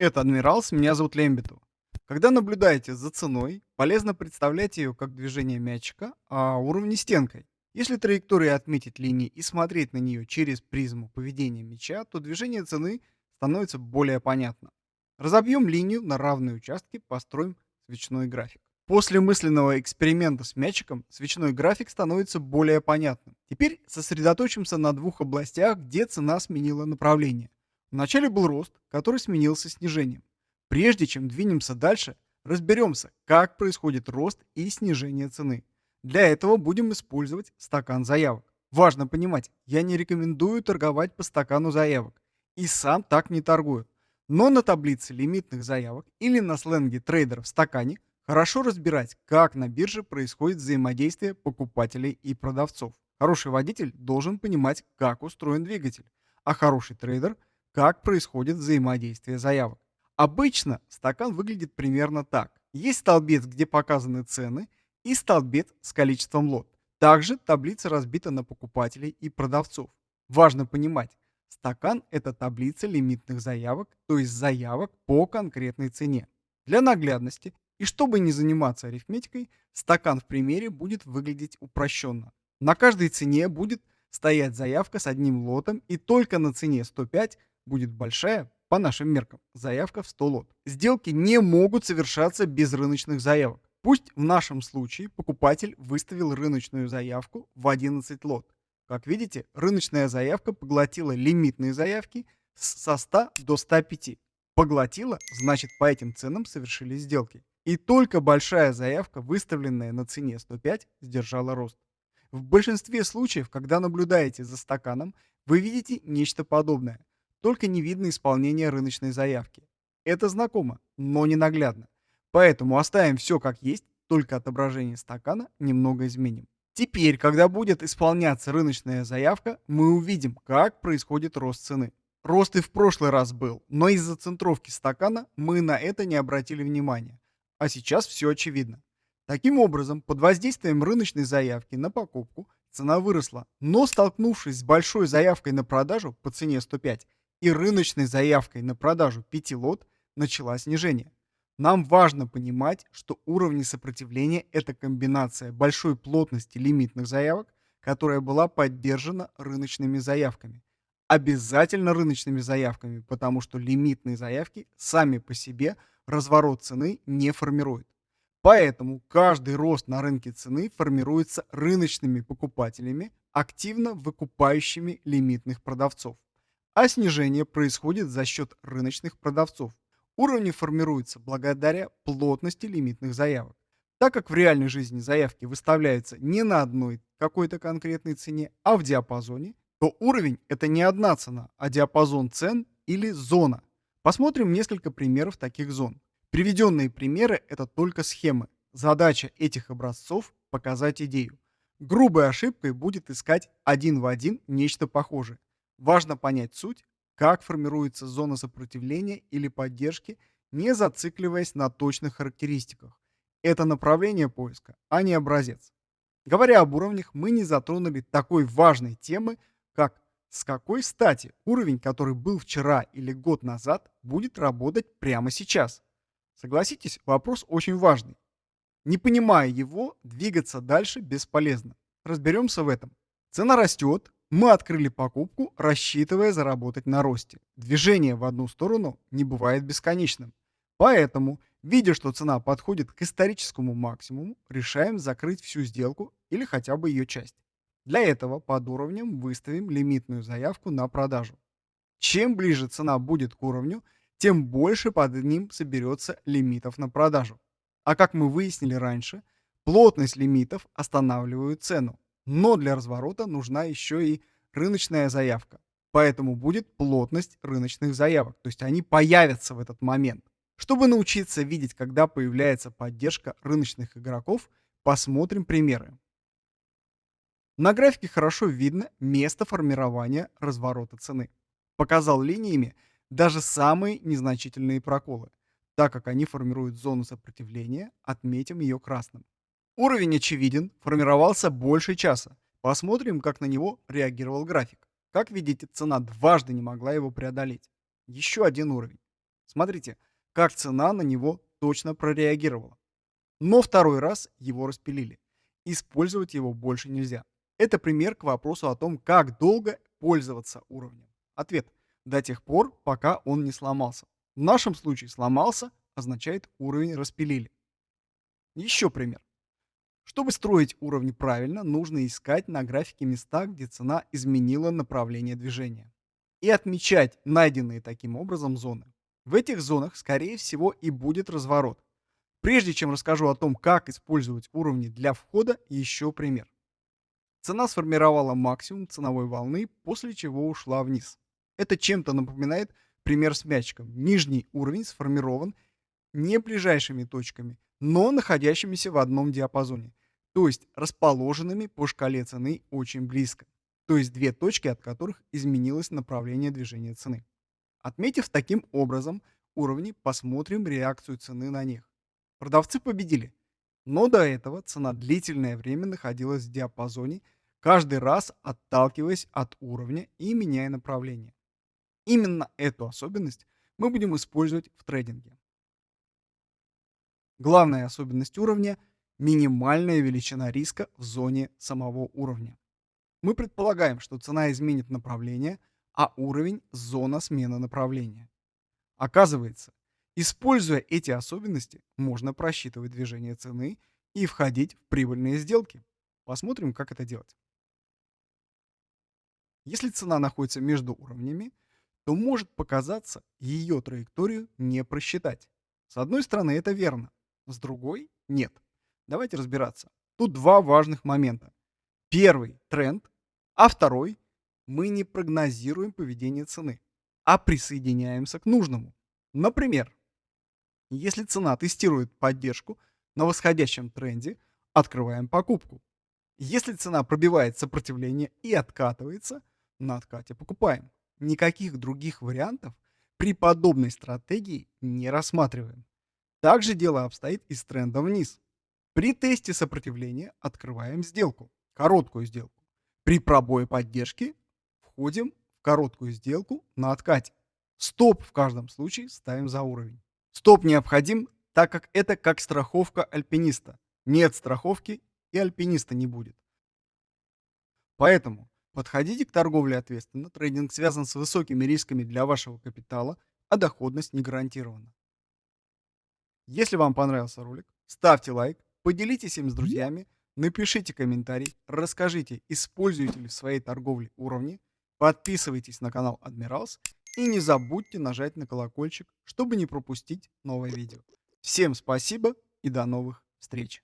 Это Адмиралс, меня зовут Лембитов. Когда наблюдаете за ценой, полезно представлять ее как движение мячика, а уровни стенкой. Если траектория отметить линии и смотреть на нее через призму поведения мяча, то движение цены становится более понятно. Разобьем линию на равные участки, построим свечной график. После мысленного эксперимента с мячиком свечной график становится более понятным. Теперь сосредоточимся на двух областях, где цена сменила направление. Вначале был рост, который сменился снижением. Прежде чем двинемся дальше, разберемся, как происходит рост и снижение цены. Для этого будем использовать стакан заявок. Важно понимать, я не рекомендую торговать по стакану заявок. И сам так не торгую. Но на таблице лимитных заявок или на сленге трейдера в стакане – Хорошо разбирать, как на бирже происходит взаимодействие покупателей и продавцов. Хороший водитель должен понимать, как устроен двигатель, а хороший трейдер – как происходит взаимодействие заявок. Обычно стакан выглядит примерно так. Есть столбец, где показаны цены, и столбец с количеством лот. Также таблица разбита на покупателей и продавцов. Важно понимать, стакан – это таблица лимитных заявок, то есть заявок по конкретной цене. Для наглядности и чтобы не заниматься арифметикой, стакан в примере будет выглядеть упрощенно. На каждой цене будет стоять заявка с одним лотом, и только на цене 105 будет большая, по нашим меркам, заявка в 100 лот. Сделки не могут совершаться без рыночных заявок. Пусть в нашем случае покупатель выставил рыночную заявку в 11 лот. Как видите, рыночная заявка поглотила лимитные заявки со 100 до 105. Поглотила, значит по этим ценам совершили сделки. И только большая заявка, выставленная на цене 105, сдержала рост. В большинстве случаев, когда наблюдаете за стаканом, вы видите нечто подобное, только не видно исполнения рыночной заявки. Это знакомо, но не наглядно. Поэтому оставим все как есть, только отображение стакана немного изменим. Теперь, когда будет исполняться рыночная заявка, мы увидим, как происходит рост цены. Рост и в прошлый раз был, но из-за центровки стакана мы на это не обратили внимания. А сейчас все очевидно. Таким образом, под воздействием рыночной заявки на покупку цена выросла, но столкнувшись с большой заявкой на продажу по цене 105 и рыночной заявкой на продажу 5 лот, начала снижение. Нам важно понимать, что уровни сопротивления – это комбинация большой плотности лимитных заявок, которая была поддержана рыночными заявками. Обязательно рыночными заявками, потому что лимитные заявки сами по себе – разворот цены не формирует. Поэтому каждый рост на рынке цены формируется рыночными покупателями, активно выкупающими лимитных продавцов. А снижение происходит за счет рыночных продавцов. Уровни формируются благодаря плотности лимитных заявок. Так как в реальной жизни заявки выставляются не на одной какой-то конкретной цене, а в диапазоне, то уровень – это не одна цена, а диапазон цен или зона – Посмотрим несколько примеров таких зон. Приведенные примеры – это только схемы. Задача этих образцов – показать идею. Грубой ошибкой будет искать один в один нечто похожее. Важно понять суть, как формируется зона сопротивления или поддержки, не зацикливаясь на точных характеристиках. Это направление поиска, а не образец. Говоря об уровнях, мы не затронули такой важной темы, как с какой стати уровень, который был вчера или год назад, будет работать прямо сейчас? Согласитесь, вопрос очень важный. Не понимая его, двигаться дальше бесполезно. Разберемся в этом. Цена растет, мы открыли покупку, рассчитывая заработать на росте. Движение в одну сторону не бывает бесконечным. Поэтому, видя, что цена подходит к историческому максимуму, решаем закрыть всю сделку или хотя бы ее часть. Для этого под уровнем выставим лимитную заявку на продажу. Чем ближе цена будет к уровню, тем больше под ним соберется лимитов на продажу. А как мы выяснили раньше, плотность лимитов останавливает цену. Но для разворота нужна еще и рыночная заявка. Поэтому будет плотность рыночных заявок, то есть они появятся в этот момент. Чтобы научиться видеть, когда появляется поддержка рыночных игроков, посмотрим примеры. На графике хорошо видно место формирования разворота цены. Показал линиями даже самые незначительные проколы. Так как они формируют зону сопротивления, отметим ее красным. Уровень очевиден, формировался больше часа. Посмотрим, как на него реагировал график. Как видите, цена дважды не могла его преодолеть. Еще один уровень. Смотрите, как цена на него точно прореагировала. Но второй раз его распилили. Использовать его больше нельзя. Это пример к вопросу о том, как долго пользоваться уровнем. Ответ. До тех пор, пока он не сломался. В нашем случае сломался означает уровень распилили. Еще пример. Чтобы строить уровни правильно, нужно искать на графике места, где цена изменила направление движения. И отмечать найденные таким образом зоны. В этих зонах, скорее всего, и будет разворот. Прежде чем расскажу о том, как использовать уровни для входа, еще пример. Цена сформировала максимум ценовой волны, после чего ушла вниз. Это чем-то напоминает пример с мячиком. Нижний уровень сформирован не ближайшими точками, но находящимися в одном диапазоне, то есть расположенными по шкале цены очень близко, то есть две точки, от которых изменилось направление движения цены. Отметив таким образом уровни, посмотрим реакцию цены на них. Продавцы победили, но до этого цена длительное время находилась в диапазоне, каждый раз отталкиваясь от уровня и меняя направление. Именно эту особенность мы будем использовать в трейдинге. Главная особенность уровня – минимальная величина риска в зоне самого уровня. Мы предполагаем, что цена изменит направление, а уровень – зона смены направления. Оказывается, используя эти особенности, можно просчитывать движение цены и входить в прибыльные сделки. Посмотрим, как это делать. Если цена находится между уровнями, то может показаться ее траекторию не просчитать. С одной стороны, это верно, с другой – нет. Давайте разбираться. Тут два важных момента. Первый – тренд, а второй – мы не прогнозируем поведение цены, а присоединяемся к нужному. Например, если цена тестирует поддержку на восходящем тренде, открываем покупку. Если цена пробивает сопротивление и откатывается, на откате покупаем никаких других вариантов при подобной стратегии не рассматриваем. Также дело обстоит и с трендом вниз. При тесте сопротивления открываем сделку, короткую сделку. При пробое поддержки входим в короткую сделку на откате. Стоп в каждом случае ставим за уровень. Стоп необходим, так как это как страховка альпиниста. Нет страховки и альпиниста не будет. Поэтому Подходите к торговле ответственно. Трейдинг связан с высокими рисками для вашего капитала, а доходность не гарантирована. Если вам понравился ролик, ставьте лайк, поделитесь им с друзьями, напишите комментарий, расскажите, используете ли в своей торговле уровни, подписывайтесь на канал Admirals и не забудьте нажать на колокольчик, чтобы не пропустить новое видео. Всем спасибо и до новых встреч!